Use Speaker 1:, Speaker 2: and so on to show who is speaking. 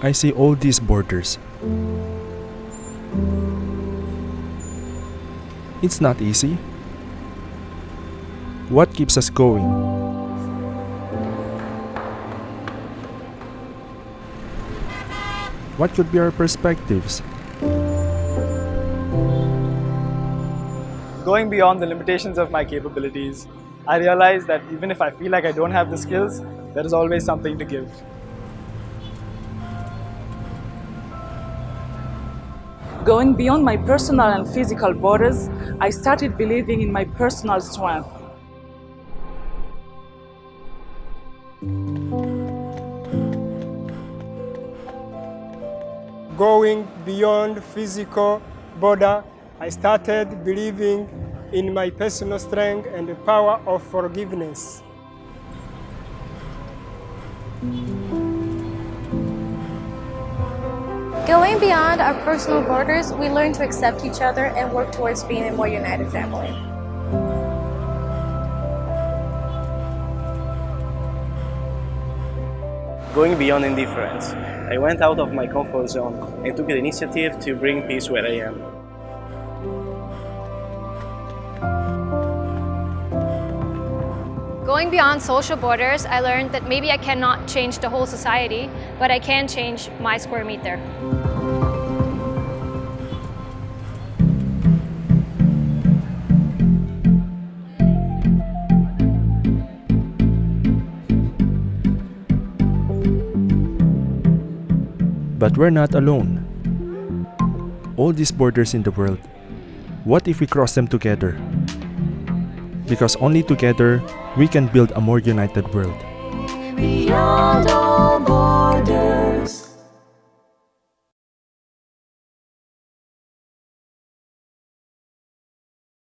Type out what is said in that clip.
Speaker 1: I see all these borders. It's not easy. What keeps us going? What could be our perspectives?
Speaker 2: Going beyond the limitations of my capabilities, I realize that even if I feel like I don't have the skills, there is always something to give.
Speaker 3: Going beyond my personal and physical borders, I started believing in my personal strength.
Speaker 4: Going beyond physical border, I started believing in my personal strength and the power of forgiveness.
Speaker 5: Going beyond our personal borders, we learn to accept each other and work towards being a more united family.
Speaker 6: Going beyond indifference, I went out of my comfort zone and took the initiative to bring peace where I am.
Speaker 7: Going beyond social borders, I learned that maybe I cannot change the whole society, but I can change my square meter.
Speaker 1: But we're not alone. All these borders in the world, what if we cross them together? Because only together we can build a more united world.